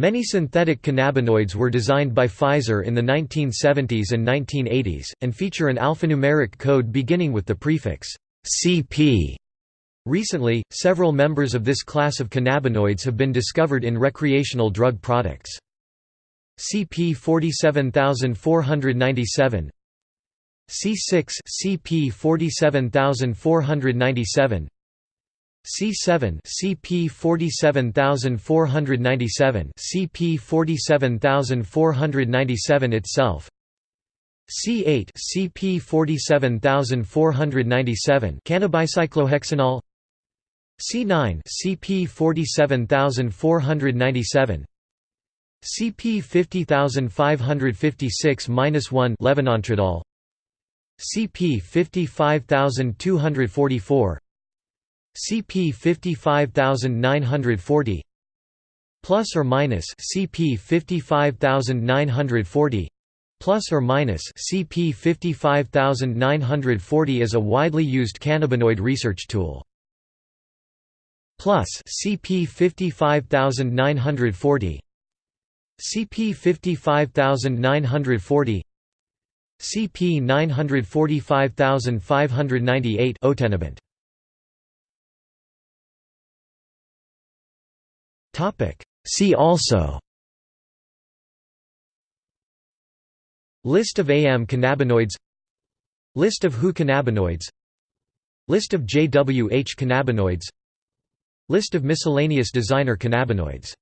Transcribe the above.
Many synthetic cannabinoids were designed by Pfizer in the 1970s and 1980s, and feature an alphanumeric code beginning with the prefix CP. Recently, several members of this class of cannabinoids have been discovered in recreational drug products. CP 47497 C6 CP 47497 C7 CP 47497 CP 47497 itself. C8 CP 47497 cannabicyclohexanol C9 CP 47497 CP 50556-1 levonantradol CP 55244 CP 55940 plus or minus CP 55940 plus or minus CP 55940 is a widely used cannabinoid research tool. Plus CP 55940 CP 55940 CP 945598 Otenabant See also. List of AM cannabinoids. List of HU cannabinoids. List of JWH cannabinoids. List of miscellaneous designer cannabinoids